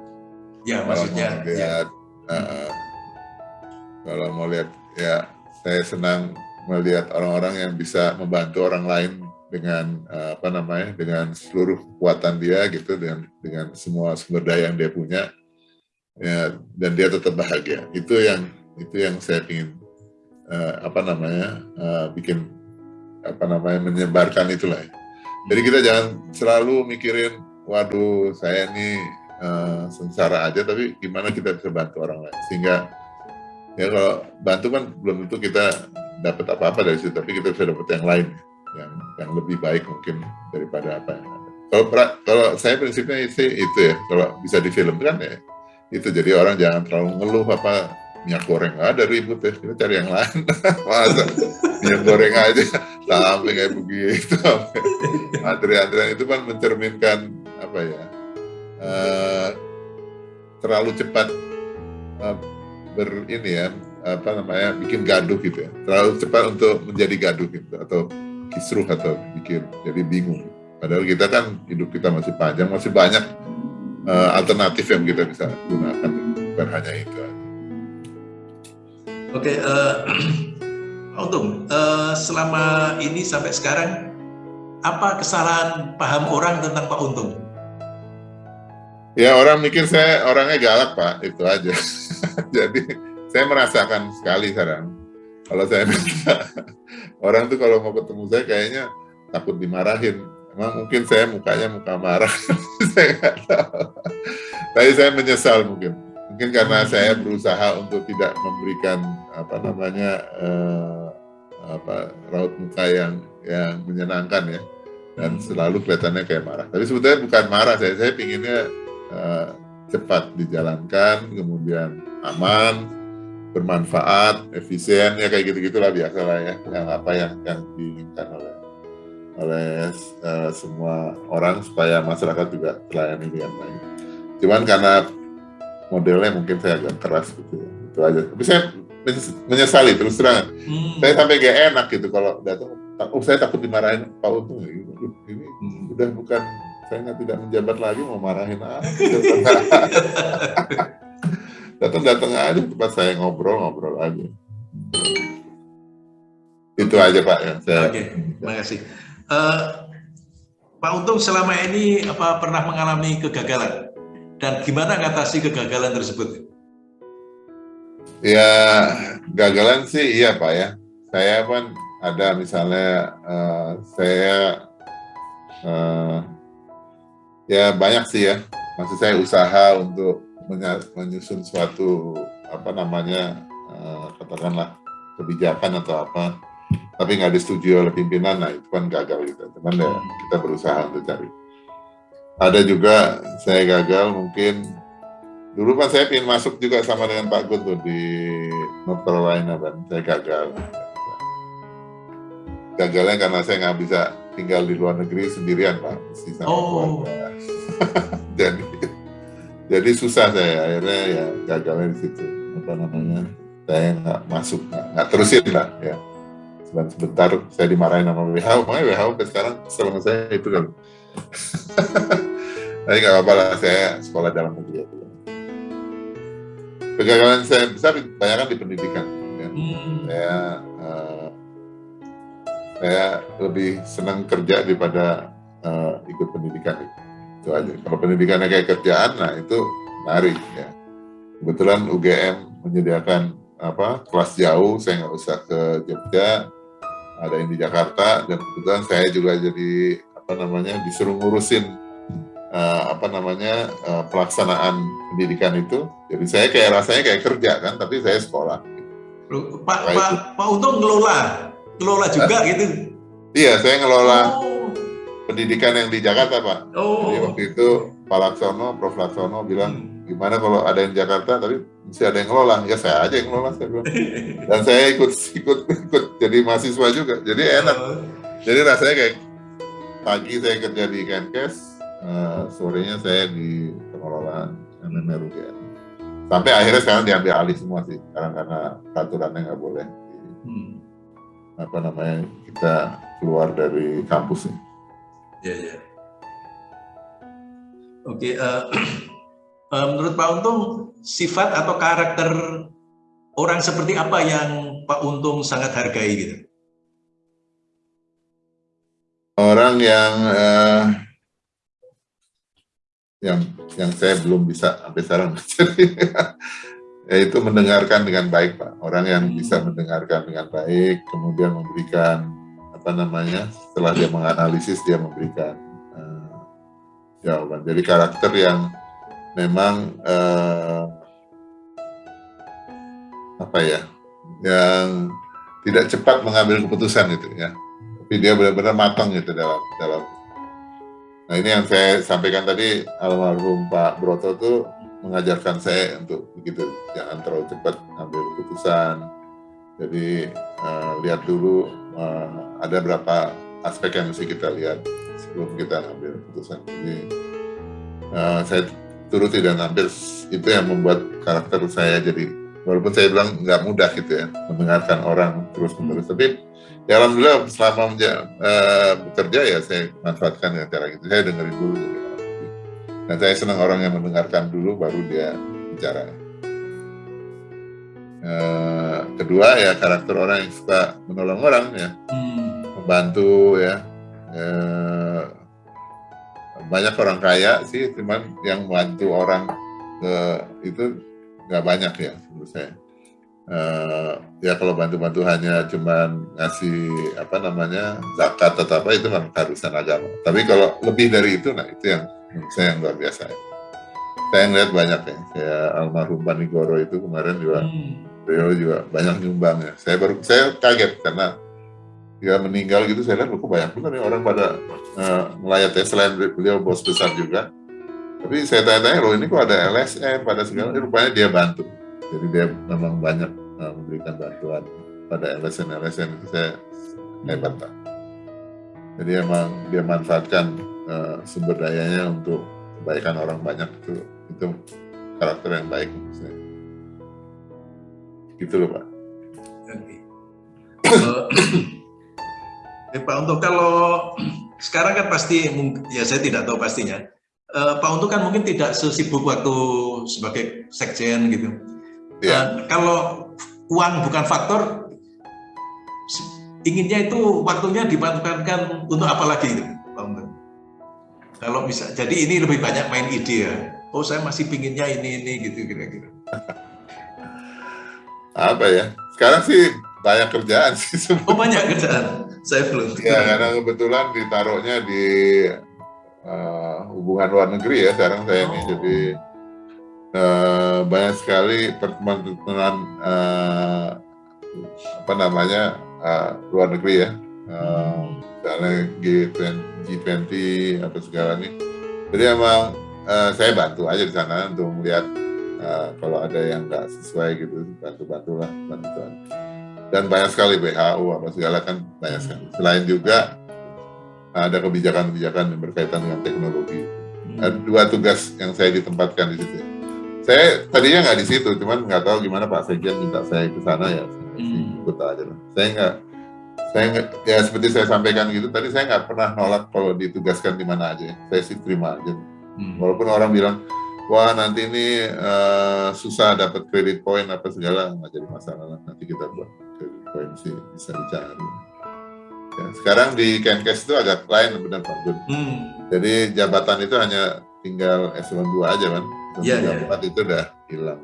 B: Ya maksudnya.
A: Mau lihat, ya. uh, kalau mau lihat ya, saya senang melihat orang-orang yang bisa membantu orang lain dengan uh, apa namanya, dengan seluruh kekuatan dia gitu, dengan dengan semua sumber daya yang dia punya ya dan dia tetap bahagia itu yang itu yang saya ingin uh, apa namanya uh, bikin apa namanya menyebarkan itulah ya. jadi kita jangan selalu mikirin waduh saya ini uh, sengsara aja tapi gimana kita bisa bantu orang lain? Sehingga ya kalau bantu kan belum tentu kita dapat apa-apa dari situ tapi kita bisa dapat yang lain yang yang lebih baik mungkin daripada apa yang ada. Kalau kalau saya prinsipnya itu itu ya kalau bisa difilmkan ya itu. Jadi orang jangan terlalu ngeluh apa minyak goreng ada ribut ya kita cari yang lain. (laughs) Masa? Minyak goreng aja sampai kayak begitu. (laughs) Antrian-antrian itu kan mencerminkan apa ya uh, terlalu cepat uh, ber ini ya apa namanya bikin gaduh gitu ya. Terlalu cepat untuk menjadi gaduh gitu atau kisruh atau bikin jadi bingung. Padahal kita kan hidup kita masih panjang masih banyak uh, alternatif yang kita bisa gunakan. Bukan hanya itu.
B: Oke, okay, uh, Untung, uh, selama ini sampai sekarang apa kesalahan paham orang tentang Pak Untung?
A: Ya orang mikir saya orangnya galak Pak, itu aja. (laughs) Jadi saya merasakan sekali sekarang. Kalau saya (laughs) minta, orang tuh kalau mau ketemu saya kayaknya takut dimarahin Emang mungkin saya mukanya muka marah, (laughs) saya nggak tahu. Tapi saya menyesal mungkin. Mungkin karena saya berusaha untuk tidak memberikan apa namanya uh, apa raut muka yang yang menyenangkan ya, dan hmm. selalu kelihatannya kayak marah. Tapi sebetulnya bukan marah saya, saya pinginnya uh, cepat dijalankan, kemudian aman, bermanfaat, efisien ya kayak gitu gitulah biasalah ya, yang apa yang yang diinginkan oleh oleh uh, semua orang supaya masyarakat juga terlayani dengan baik. Cuman karena modelnya mungkin saya agak keras gitu ya. Itu aja. Tapi saya menyesali terus terang. Hmm. Saya sampai gak enak gitu kalau datang. Oh saya takut dimarahin Pak Untung. Gitu. Ini hmm. udah bukan saya tidak menjabat lagi mau marahin apa. (laughs) Datang-datang aja tempat saya ngobrol-ngobrol aja. Itu aja Pak ya.
B: Saya... Oke, terima kasih. Uh, Pak Untung selama ini apa pernah mengalami kegagalan dan gimana mengatasi kegagalan tersebut?
A: Ya gagalan sih iya Pak ya. Saya pun ada misalnya uh, saya uh, ya banyak sih ya. Maksud saya usaha untuk menyusun suatu apa namanya uh, katakanlah kebijakan atau apa tapi nggak disetujui oleh pimpinan, nah itu kan gagal gitu. Cuman ya kita berusaha untuk cari. Ada juga saya gagal mungkin. Dulu kan saya ingin masuk juga sama dengan Pak Gun tuh di North Carolina dan saya gagal. Gagalnya karena saya nggak bisa tinggal di luar negeri sendirian Pak, mesti sama oh. keluarga. (laughs) jadi jadi susah saya. Akhirnya ya gagalnya di situ. Apa namanya? Saya nggak masuk nggak terusin lah ya. Dan sebentar saya dimarahin sama WHO makanya WHO sampai sekarang selama saya itu kan (laughs) tapi nggak apa-apa lah saya sekolah dalam negeri itu kegagalan saya besar banyak kan di pendidikan ya. hmm. saya uh, saya lebih senang kerja daripada uh, ikut pendidikan itu. itu aja kalau pendidikannya kayak kerjaan nah itu menarik ya kebetulan UGM menyediakan apa kelas jauh saya nggak usah ke Jogja ada yang di Jakarta dan kebetulan saya juga jadi apa namanya disuruh ngurusin uh, apa namanya uh, pelaksanaan pendidikan itu. Jadi saya kayak rasanya kayak kerja kan, tapi saya sekolah.
B: Loh, Pak Pak Pak Untung ngelola kelola juga gitu?
A: Iya, saya ngelola oh. pendidikan yang di Jakarta, Pak. Oh. Jadi waktu itu Pak Laksono, Prof. Laksono bilang, hmm. gimana kalau ada yang Jakarta, tapi mesti ada yang ngelola. Ya saya aja yang ngelola, saya bilang. (laughs) Dan saya ikut ikut ikut jadi mahasiswa juga. Jadi enak. Oh. Jadi rasanya kayak pagi saya kerja di Kenkes, uh, sorenya saya di pengelolaan MMR UGM. Sampai akhirnya sekarang diambil alih semua sih, sekarang karena peraturannya nggak boleh. Hmm. Apa namanya kita keluar dari kampus nih.
B: Iya, iya. Oke, uh, uh, (clears throat) menurut Pak Untung, sifat atau karakter orang seperti apa yang Pak Untung sangat hargai gitu?
A: Orang yang uh, yang yang saya belum bisa sampai sekarang. (laughs) Yaitu mendengarkan dengan baik pak. Orang yang hmm. bisa mendengarkan dengan baik kemudian memberikan apa namanya setelah dia menganalisis dia memberikan uh, jawaban. Jadi karakter yang memang uh, apa ya yang tidak cepat mengambil keputusan itu ya. Tapi dia benar-benar matang gitu dalam dalam Nah ini yang saya sampaikan tadi almarhum Pak Broto tuh mengajarkan saya untuk begitu jangan terlalu cepat ambil keputusan. Jadi uh, lihat dulu uh, ada berapa aspek yang mesti kita lihat sebelum kita ambil keputusan. Jadi uh, saya turuti dan hampir itu yang membuat karakter saya jadi walaupun saya bilang nggak mudah gitu ya mendengarkan orang terus menerus tapi ya alhamdulillah selama uh, bekerja ya saya manfaatkan ya cara gitu saya dengerin dulu dan saya senang orang yang mendengarkan dulu baru dia bicara. Uh, kedua ya karakter orang yang suka menolong orang ya. Hmm. membantu ya. Uh, banyak orang kaya sih cuman yang membantu orang uh, itu nggak banyak ya menurut saya uh, ya kalau bantu-bantu hanya cuman ngasih apa namanya zakat atau apa itu memang keharusan agama. Tapi kalau lebih dari itu, nah itu yang saya yang luar biasa. Ya. Saya ngeliat banyak ya, kayak almarhum Panigoro itu kemarin juga, hmm. beliau juga banyak nyumbang ya. Saya baru saya kaget karena dia meninggal gitu, saya lihat kok banyak benar ya orang pada uh, melayat ya selain beliau bos besar juga. Tapi saya tanya-tanya loh ini kok ada LSM pada segala, hmm. rupanya dia bantu jadi dia memang banyak uh, memberikan bantuan pada LSN-LSN itu saya hebat pak. Jadi emang dia manfaatkan uh, sumber dayanya untuk kebaikan orang banyak itu itu karakter yang baik saya. Gitu loh pak. Oke. (clears throat)
B: Eh, Pak untuk kalau sekarang kan pasti ya saya tidak tahu pastinya. Uh, Pak Untuk kan mungkin tidak sesibuk waktu sebagai sekjen gitu. Ya. kalau uang bukan faktor, inginnya itu waktunya dimanfaatkan untuk apa lagi itu, Kalau bisa, jadi ini lebih banyak main ide ya. Oh saya masih pinginnya ini ini gitu kira-kira.
A: apa ya? Sekarang sih banyak kerjaan sih.
B: Sebenernya. Oh banyak kerjaan. Saya belum.
A: Ya karena kebetulan ditaruhnya di uh, hubungan luar negeri ya sekarang saya oh. ini jadi uh, banyak sekali pertemuan-pertemuan uh, apa namanya uh, luar negeri ya, uh, misalnya G20, G20 atau segala ini. Jadi emang uh, saya bantu aja di sana untuk melihat uh, kalau ada yang nggak sesuai gitu, bantu-bantulah bantuan. Dan banyak sekali WHO apa segala kan banyak sekali. Selain juga ada kebijakan-kebijakan yang berkaitan dengan teknologi. Ada dua tugas yang saya ditempatkan di situ saya tadinya nggak di situ, cuman nggak tahu gimana Pak Sekjen minta saya ke sana ya, hmm. ikut aja lah. Saya nggak, saya nggak, ya seperti saya sampaikan gitu tadi saya nggak pernah nolak kalau ditugaskan di mana aja. Saya sih terima aja. Hmm. Walaupun orang bilang, wah nanti ini uh, susah dapat kredit poin apa segala nggak jadi masalah lah. Nanti kita buat kredit poin sih bisa dicari. Ya, sekarang di Kenkes itu agak lain benar Pak Gun. Hmm. Jadi jabatan itu hanya tinggal eselon 2 aja kan yeah, yeah. Iya. itu udah hilang.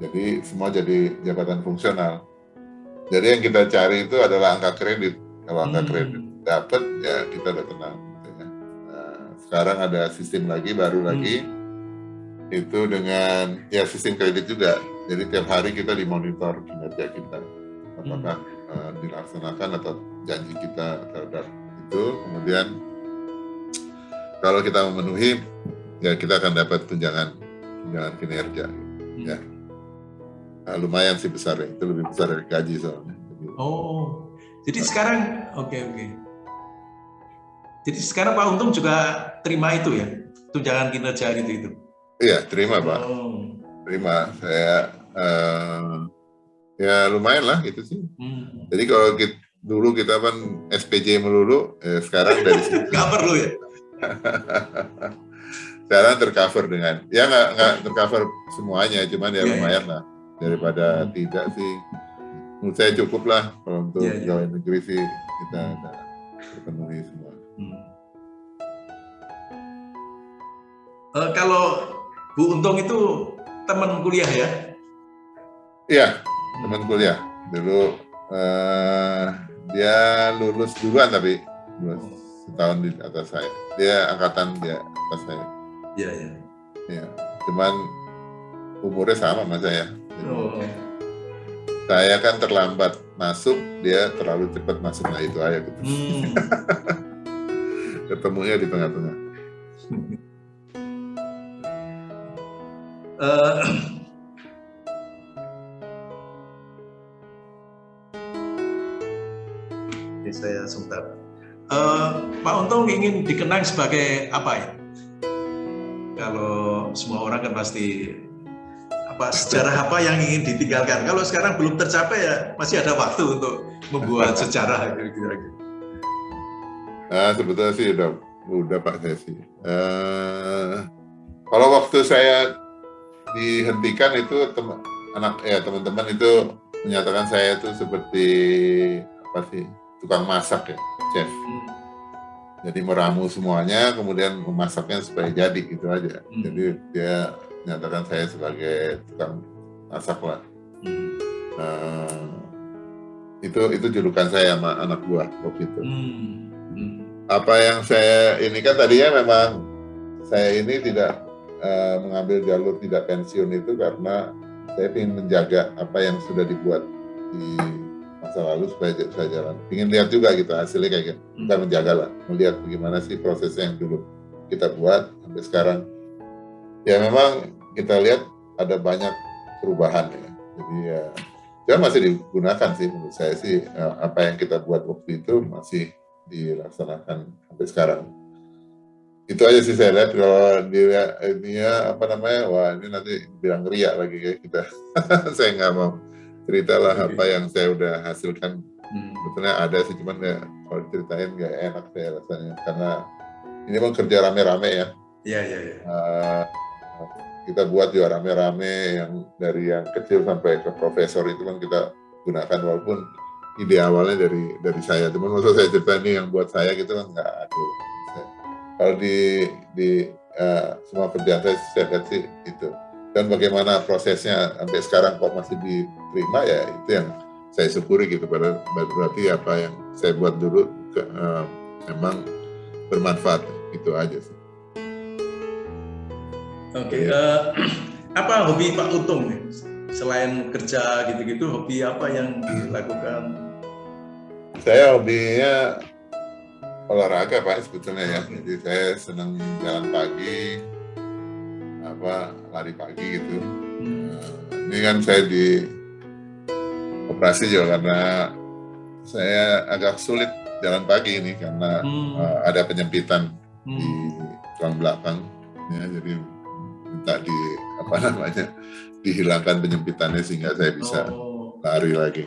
A: Jadi semua jadi jabatan fungsional. Jadi yang kita cari itu adalah angka kredit. Kalau angka hmm. kredit dapat ya kita udah tenang. Gitu ya. Nah, sekarang ada sistem lagi baru hmm. lagi itu dengan ya sistem kredit juga. Jadi tiap hari kita dimonitor kinerja kita. Apakah hmm. uh, dilaksanakan atau janji kita terhadap itu kemudian kalau kita memenuhi ya kita akan dapat tunjangan tunjangan kinerja hmm. ya nah, lumayan sih besar ya itu lebih besar dari gaji soalnya
B: oh jadi nah. sekarang oke okay, oke okay. jadi sekarang Pak Untung juga terima itu ya tunjangan kinerja gitu itu
A: iya terima Pak oh. terima saya uh, ya lumayan lah gitu sih hmm. jadi kalau kita, dulu kita kan SPJ melulu eh, sekarang dari
B: sini (laughs) nggak perlu ya (laughs)
A: sekarang tercover dengan ya nggak nggak tercover semuanya cuman ya yeah, iya. lumayan lah daripada hmm. tidak sih menurut saya cukup lah kalau untuk yeah, yeah. negeri sih kita ada terpenuhi semua. Hmm.
B: Uh, kalau Bu Untung itu teman kuliah ya?
A: Iya, teman kuliah. Dulu uh, dia lulus duluan tapi lulus setahun di atas saya. Dia angkatan dia atas saya.
B: Iya, iya.
A: Iya. Cuman umurnya sama sama saya. Oh. Saya kan terlambat masuk, dia terlalu cepat masuk. Nah itu aja gitu. Hmm. (laughs) Ketemunya di tengah-tengah. uh,
B: saya sebentar. Uh, Pak Untung ingin dikenang sebagai apa ya? Kalau semua orang kan pasti apa sejarah apa yang ingin ditinggalkan. Kalau sekarang belum tercapai ya masih ada waktu untuk membuat sejarah kira-kira.
A: Nah, sebetulnya sih udah udah Pak saya sih. Uh, kalau waktu saya dihentikan itu teman anak ya teman-teman itu menyatakan saya itu seperti apa sih tukang masak ya chef. Hmm. Jadi meramu semuanya, kemudian memasaknya supaya jadi gitu aja. Hmm. Jadi dia menyatakan saya sebagai tukang masak lah. Hmm. Uh, itu itu julukan saya sama anak buah waktu itu. Hmm. Hmm. Apa yang saya ini kan tadinya memang saya ini tidak uh, mengambil jalur tidak pensiun itu karena saya ingin menjaga apa yang sudah dibuat di masa lalu supaya saya jalan. Ingin lihat juga gitu hasilnya kayak gitu. Kita hmm. menjaga lah, melihat bagaimana sih prosesnya yang dulu kita buat sampai sekarang ya memang kita lihat ada banyak perubahan ya. Jadi ya, ya masih digunakan sih menurut saya sih eh, apa yang kita buat waktu itu masih dilaksanakan sampai sekarang. Itu aja sih saya lihat kalau dia ini ya apa namanya wah ini nanti bilang ria lagi kayak kita. (laughs) saya nggak mau ceritalah okay. apa yang saya udah hasilkan. Hmm. Sebetulnya ada sih cuman ya kalau diceritain nggak enak saya rasanya karena ini memang kerja rame-rame ya.
B: Iya iya. iya. Uh,
A: kita buat juga rame-rame yang dari yang kecil sampai ke profesor itu kan kita gunakan walaupun ide awalnya dari dari saya teman maksud saya cerita ini yang buat saya gitu kan nggak ada kalau di di uh, semua kerjaan saya saya lihat sih itu dan bagaimana prosesnya sampai sekarang kok masih diterima ya itu yang saya syukuri gitu pada berarti apa yang saya buat dulu ke, uh, memang bermanfaat itu aja sih
B: Oke, okay. uh, eh, (clears throat) apa hobi Pak Untung nih? Selain kerja gitu-gitu, hobi apa yang dilakukan?
A: Saya hobinya olahraga Pak sebetulnya ya. Jadi saya senang jalan pagi, apa lari pagi gitu. Hmm. Ini kan saya di operasi juga karena saya agak sulit jalan pagi ini karena hmm. uh, ada penyempitan hmm. di tulang belakang. Ya, jadi minta di apa namanya dihilangkan penyempitannya sehingga saya bisa oh. lari lagi.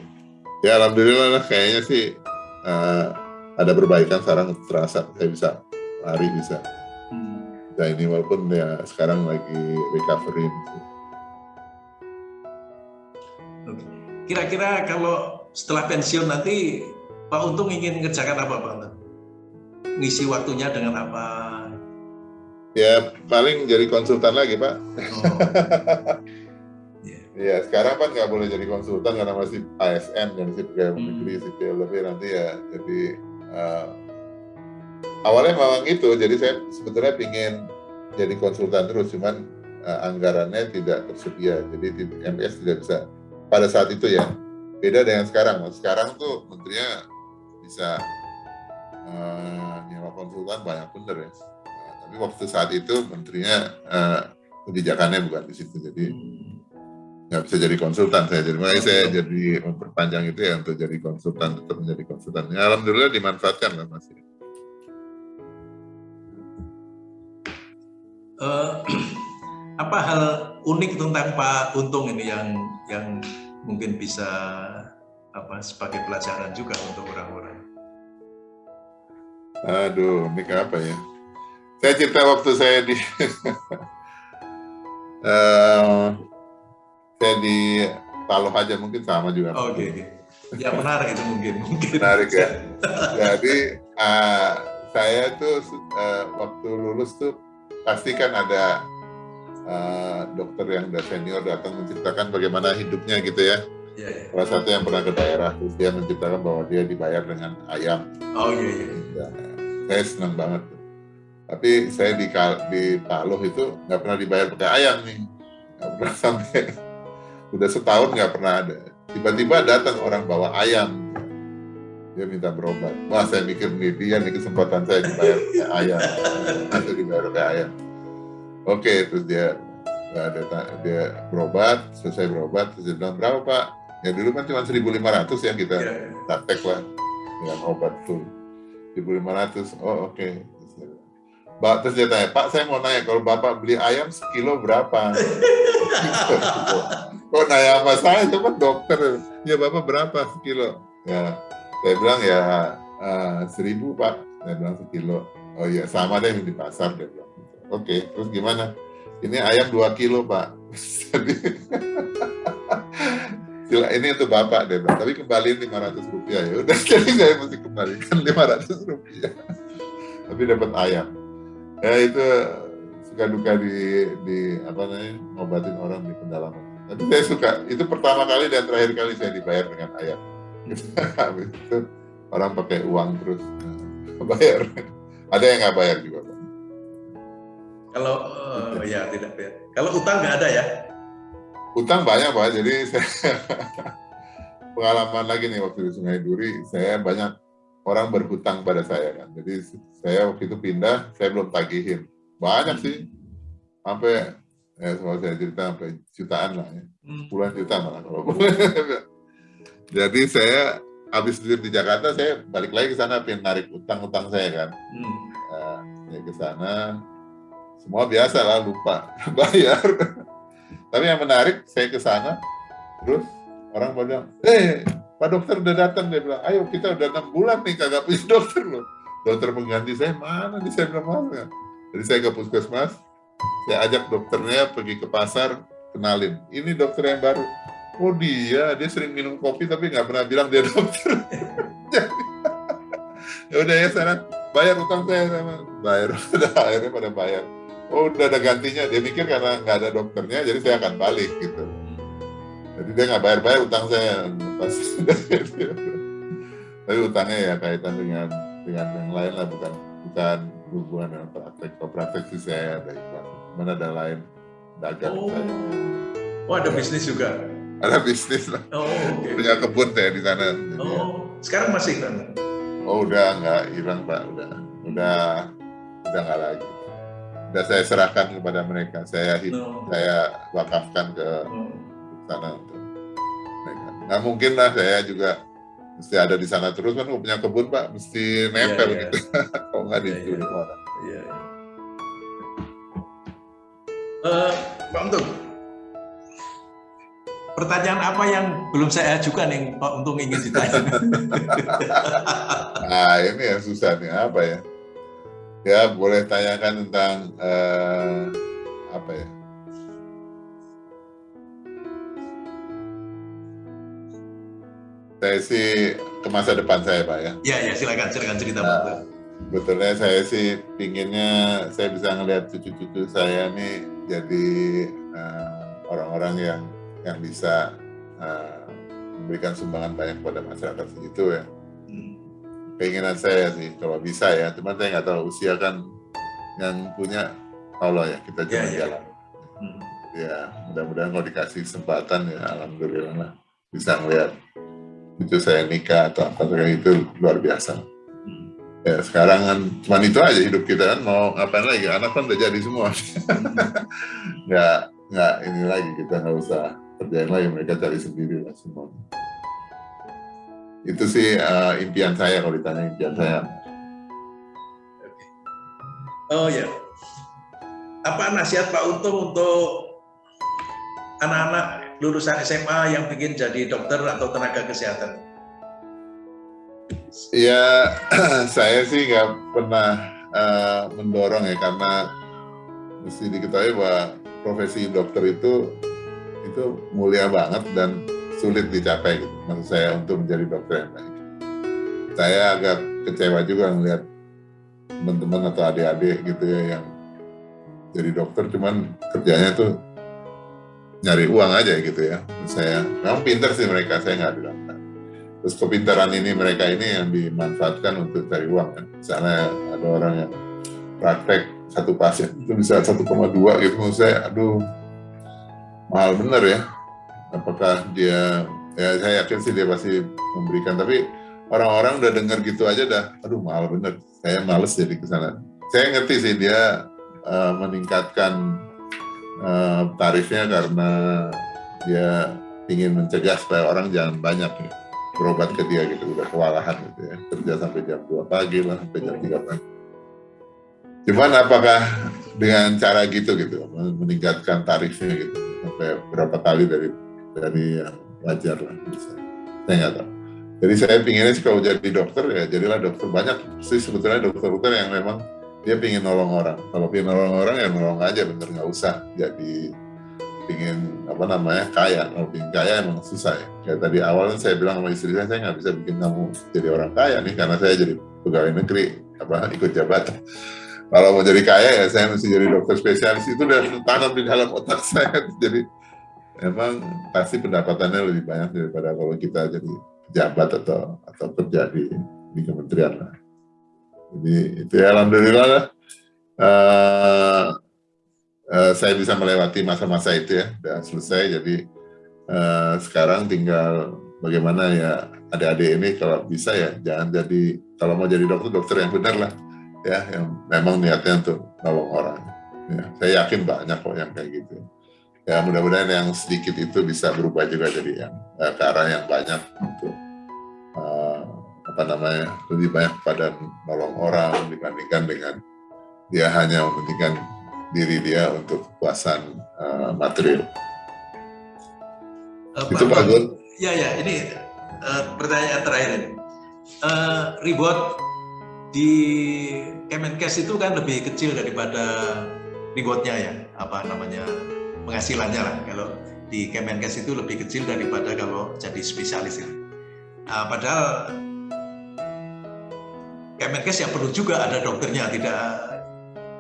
A: Ya alhamdulillah lah kayaknya sih uh, ada perbaikan sekarang terasa saya bisa lari bisa. Hmm. Nah ini walaupun ya sekarang lagi recovery.
B: Kira-kira kalau setelah pensiun nanti Pak Untung ingin mengerjakan apa Pak Untung? Ngisi waktunya dengan apa?
A: Ya paling jadi konsultan lagi pak. Oh. yeah. (laughs) ya sekarang kan nggak boleh jadi konsultan karena masih ASN dan masih pegawai hmm. negeri sipil tapi nanti ya jadi uh, awalnya memang itu jadi saya sebetulnya ingin jadi konsultan terus cuman uh, anggarannya tidak tersedia jadi di MPS tidak bisa pada saat itu ya beda dengan sekarang. Sekarang tuh menterinya bisa uh, nyewa konsultan banyak bener ya. Nah, tapi waktu saat itu menterinya uh, kebijakannya bukan di situ, jadi nggak bisa jadi konsultan saya. Jadi makanya saya jadi memperpanjang itu ya untuk jadi konsultan, tetap menjadi konsultan. Ya, Alhamdulillah dimanfaatkan lah masih.
B: Uh, (clears throat) apa hal unik tentang Pak Untung ini yang yang mungkin bisa apa sebagai pelajaran juga untuk orang-orang?
A: Aduh, unik apa ya? Saya cerita waktu saya di uh, (laughs) saya di Paloh aja mungkin sama juga.
B: Oke. Okay. Ya menarik itu mungkin. (laughs) mungkin.
A: Menarik ya. (laughs) Jadi uh, saya tuh uh, waktu lulus tuh pasti kan ada uh, dokter yang udah senior datang menceritakan bagaimana hidupnya gitu ya. Yeah, yeah. Salah satu yang pernah ke daerah terus dia menceritakan bahwa dia dibayar dengan ayam.
B: Oh iya iya.
A: Ya, saya senang banget. Tapi saya di di Paluh itu nggak pernah dibayar pakai ayam nih. Nggak pernah sampai (laughs) udah setahun nggak pernah ada. Tiba-tiba datang orang bawa ayam. Dia minta berobat. Wah saya mikir nih dia nih kesempatan saya dibayar pakai ayam. Itu dibayar pakai ayam oke okay, terus dia ada dia berobat selesai berobat terus dia bilang berapa pak ya dulu kan cuma 1.500 ya kita yeah. praktek lah dengan obat full 1.500 oh oke okay. Terus dia tanya, Pak saya mau nanya, kalau Bapak beli ayam sekilo berapa? (laughs) Kok nanya sama saya, kan dokter. Ya Bapak berapa sekilo? Ya, saya bilang ya uh, seribu Pak. Saya bilang sekilo. Oh iya, sama deh di pasar. Dia bilang. Oke, terus gimana? Ini ayam 2 kilo, Pak. (laughs) ini untuk Bapak deh, Tapi kembaliin 500 rupiah ya. Udah, (laughs) jadi saya mesti kembalikan 500 rupiah. Tapi dapat ayam. Ya itu suka duka di di apa namanya ngobatin orang di pedalaman. Tapi saya suka. Itu pertama kali dan terakhir kali saya dibayar dengan ayam. (laughs) Habis itu orang pakai uang terus bayar. Ada yang nggak bayar juga, Pak.
B: Kalau uh, ya tidak ya. Kalau utang nggak ada ya?
A: Utang banyak pak. Jadi saya (laughs) pengalaman lagi nih waktu di Sungai Duri, saya banyak orang berhutang pada saya kan. Jadi saya waktu itu pindah, saya belum tagihin. Banyak sih, sampai ya soal saya cerita sampai jutaan lah ya, hmm. puluhan juta malah kalau boleh. (laughs) Jadi saya habis di Jakarta, saya balik lagi ke sana, pengen narik utang-utang saya kan. Hmm. Nah, ya ke sana, semua biasa lah lupa (laughs) bayar. Tapi yang menarik saya ke sana, terus orang bilang, eh Pak dokter udah datang dia bilang, ayo kita udah enam bulan nih kagak punya (laughs) dokter loh. Dokter mengganti saya mana nih saya bilang mana. Jadi saya ke puskesmas, saya ajak dokternya pergi ke pasar, kenalin. Ini dokter yang baru. Oh dia, dia sering minum kopi tapi nggak pernah bilang dia dokter. (laughs) ya udah ya sana bayar utang saya sama bayar. (laughs) Udah akhirnya pada bayar. Oh udah ada gantinya. Dia mikir karena nggak ada dokternya jadi saya akan balik gitu. Jadi dia nggak bayar-bayar utang saya. Pas (laughs) tapi utangnya ya kaitan dengan dengan yang lain lah bukan bukan hubungan dengan praktek. Kalau praktek sih saya ada mana ada lain dagang. Oh. saya
B: oh ada bisnis juga
A: ada bisnis lah oh, okay. punya kebun saya di sana
B: oh ya. sekarang masih kan
A: oh udah nggak hilang pak udah udah udah nggak lagi sudah saya serahkan kepada mereka. Saya no. saya wakafkan ke no. sana untuk mereka. Nah mungkin lah saya juga mesti ada di sana terus kan punya kebun pak mesti nempel yeah, yeah. gitu (laughs) kalau nggak yeah, di yeah. orang. Yeah, yeah.
B: Uh, Pak Untung, pertanyaan apa yang belum saya ajukan yang Pak Untung ingin ditanya? (laughs)
A: nah ini yang susah nih apa ya? ya boleh tanyakan tentang uh, apa ya saya sih ke masa depan saya pak ya
B: ya ya silakan silakan cerita nah, pak
A: betulnya saya sih pinginnya saya bisa ngelihat cucu-cucu saya nih jadi eh, orang-orang uh, yang yang bisa uh, memberikan sumbangan banyak kepada masyarakat segitu ya. Keinginan saya sih kalau bisa ya. Cuma saya nggak tahu usia kan yang punya Allah ya kita cuma ya, ya. jalan. Hmm. ya mudah-mudahan kalau dikasih kesempatan ya alhamdulillah lah bisa ngeliat cucu saya nikah atau apa kayak itu luar biasa. Ya sekarang kan cuma itu aja hidup kita kan mau ngapain lagi? Anak kan udah jadi semua. (laughs) Nggak nggak ini lagi kita nggak usah kerjain lagi mereka cari sendiri lah semua. Itu sih uh, impian saya kalau ditanya impian saya.
B: Oh ya apa nasihat Pak Untung untuk anak-anak lulusan SMA yang ingin jadi dokter atau tenaga kesehatan?
A: Ya, (clears throat) saya sih nggak pernah uh, mendorong ya karena mesti diketahui bahwa profesi dokter itu itu mulia banget dan sulit dicapai gitu. Maksud saya untuk menjadi dokter yang baik. Saya agak kecewa juga melihat teman-teman atau adik-adik gitu ya yang jadi dokter cuman kerjanya tuh nyari uang aja gitu ya. Saya memang pinter sih mereka, saya nggak bilang terus kepintaran ini mereka ini yang dimanfaatkan untuk cari uang kan misalnya ada orang yang praktek satu pasien itu bisa 1,2 gitu menurut saya aduh mahal bener ya. Apakah dia ya saya yakin sih dia pasti memberikan tapi orang-orang udah dengar gitu aja dah aduh mahal bener. Saya males jadi ke sana. Saya ngerti sih dia uh, meningkatkan uh, tarifnya karena dia ingin mencegah supaya orang jangan banyak ya berobat ke dia gitu udah kewalahan gitu ya. Kerja sampai jam 2 pagi lah sampai jam 3 pagi. Cuman apakah dengan cara gitu gitu meningkatkan tarifnya gitu sampai berapa kali dari dari yang wajar lah. Bisa saya nggak tahu. Jadi saya pinginnya sih kalau jadi dokter ya jadilah dokter banyak. Sih sebetulnya dokter-dokter yang memang dia pingin nolong orang. Kalau pingin nolong orang ya nolong aja bener nggak usah. Jadi pingin apa namanya kaya. Kalau pingin kaya emang susah ya. Kayak tadi awal kan saya bilang sama istri saya saya nggak bisa bikin kamu jadi orang kaya nih karena saya jadi pegawai negeri. Apa ikut jabatan kalau mau jadi kaya ya saya mesti jadi dokter spesialis. Itu udah tanam di dalam otak (laughs) saya. Jadi emang pasti pendapatannya lebih banyak daripada kalau kita jadi pejabat atau atau kerja di di kementerian lah. Jadi itu ya alhamdulillah lah. Uh, uh, saya bisa melewati masa-masa itu ya. Dan selesai jadi uh, sekarang tinggal bagaimana ya adik-adik ini kalau bisa ya jangan jadi kalau mau jadi dokter dokter yang benar lah ya yang memang niatnya untuk nolong orang ya saya yakin banyak kok yang kayak gitu ya mudah-mudahan yang sedikit itu bisa berubah juga jadi yang uh, ke arah yang banyak untuk uh, apa namanya lebih banyak pada nolong orang dibandingkan dengan dia hanya mementingkan diri dia untuk kepuasan uh, material.
B: Uh, itu Pak Gun. Ya ya, ini uh, pertanyaan terakhir ini. Uh, reward di Kemenkes itu kan lebih kecil daripada rewardnya ya, apa namanya penghasilannya lah. Kalau di Kemenkes itu lebih kecil daripada kalau jadi spesialis ya. Uh, padahal Kemenkes yang perlu juga ada dokternya, tidak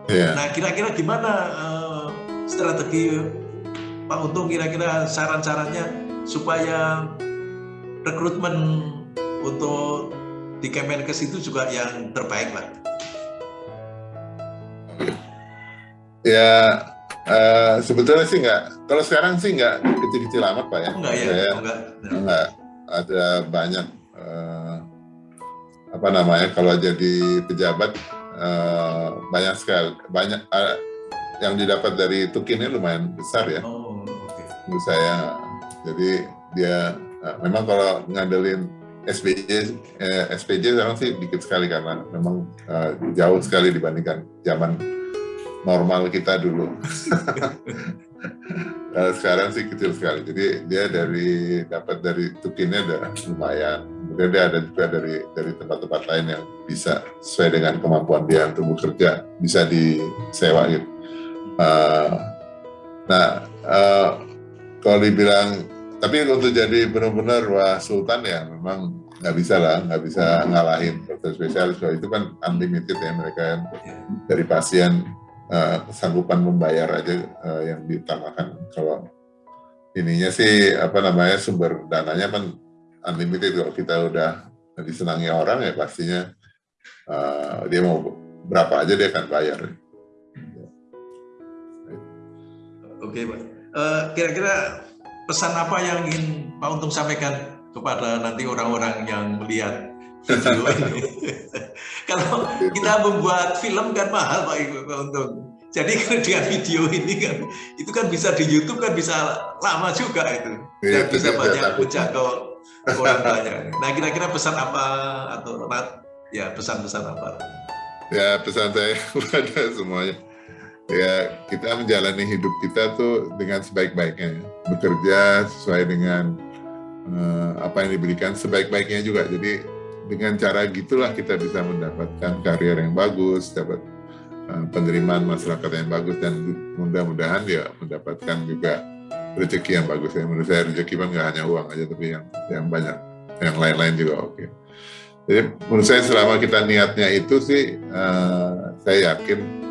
B: Yeah. Nah, kira-kira gimana uh, strategi Pak Untung kira-kira saran-sarannya supaya rekrutmen untuk di Kemenkes itu juga yang terbaik lah.
A: Ya, uh, sebetulnya sih nggak. Kalau sekarang sih nggak kecil-kecil amat pak ya.
B: Oh, enggak ya, Saya, enggak.
A: Enggak. Ada banyak uh, apa namanya kalau jadi pejabat uh, banyak sekali banyak uh, yang didapat dari Tukin ini lumayan besar ya oh, okay. menurut saya jadi dia uh, memang kalau ngandelin SPJ eh, SPJ sekarang sih dikit sekali karena memang uh, jauh sekali dibandingkan zaman normal kita dulu. Kalau (laughs) sekarang sih kecil sekali. Jadi dia dari dapat dari tukinnya udah lumayan. Kemudian dia ada juga dari dari tempat-tempat lain yang bisa sesuai dengan kemampuan dia untuk bekerja bisa disewa gitu. Uh, nah uh, kalau dibilang tapi untuk jadi benar-benar wah sultan ya memang nggak bisa lah nggak bisa ngalahin dokter spesialis kalau itu kan unlimited ya mereka kan dari pasien uh, kesanggupan membayar aja uh, yang diutamakan. Kalau ininya sih apa namanya sumber dananya kan unlimited kalau kita udah disenangi orang ya pastinya uh, dia mau berapa aja dia akan bayar.
B: Oke, Pak. Uh, kira-kira pesan apa yang ingin Pak Untung sampaikan kepada nanti orang-orang yang melihat video (laughs) ini. (laughs) Kalau kita membuat film kan mahal Pak Untung. Jadi (laughs) dengan video ini kan itu kan bisa di YouTube kan bisa lama juga itu. Dan ya, bisa banyak menjangkau orang banyak. Nah kira-kira pesan apa atau ya pesan-pesan apa?
A: Ya pesan saya kepada semuanya ya kita menjalani hidup kita tuh dengan sebaik-baiknya bekerja sesuai dengan uh, apa yang diberikan sebaik-baiknya juga jadi dengan cara gitulah kita bisa mendapatkan karir yang bagus dapat uh, penerimaan masyarakat yang bagus dan mudah-mudahan ya mendapatkan juga rezeki yang bagus ya menurut saya rezeki kan nggak hanya uang aja tapi yang yang banyak yang lain-lain juga oke okay. jadi menurut saya selama kita niatnya itu sih uh, saya yakin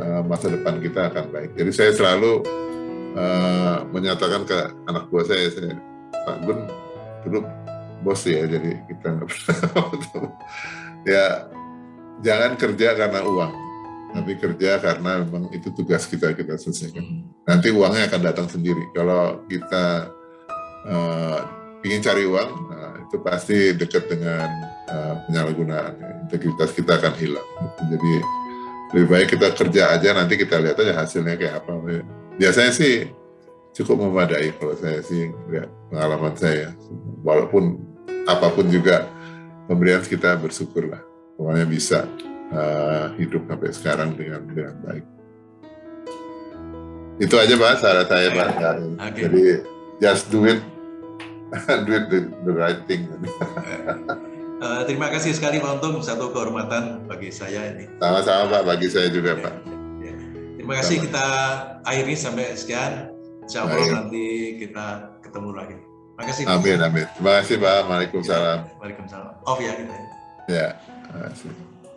A: Eh, masa depan kita akan baik. Jadi saya selalu uh, menyatakan ke anak buah saya, saya Pak Gun dulu bos ya, jadi kita nggak pernah (laughs) ya jangan kerja karena uang, tapi kerja karena memang itu tugas kita kita selesaikan. Nanti uangnya akan datang sendiri. Kalau kita uh, ingin cari uang, nah, itu pasti dekat dengan uh, penyalahgunaan. Integritas kita akan hilang. Jadi lebih baik kita kerja aja nanti kita lihat aja hasilnya kayak apa biasanya sih cukup memadai kalau saya sih lihat pengalaman saya. Walaupun apa pun juga pemberian kita bersyukur lah pokoknya bisa uh, hidup sampai sekarang dengan dengan baik. Itu aja pak saran saya pak. Okay. jadi just do it. (laughs) Do it the, the right thing.
B: Uh, terima kasih sekali Pak Untung, satu kehormatan bagi saya ini.
A: Sama-sama Pak, bagi saya juga ya, Pak.
B: Ya. Terima kasih Sama. kita akhiri sampai sekian. Insya Allah nanti kita ketemu lagi. Terima kasih.
A: Amin, amin. Terima kasih Pak. Waalaikumsalam.
B: Waalaikumsalam. Off ya kita.
A: Ya, terima kasih.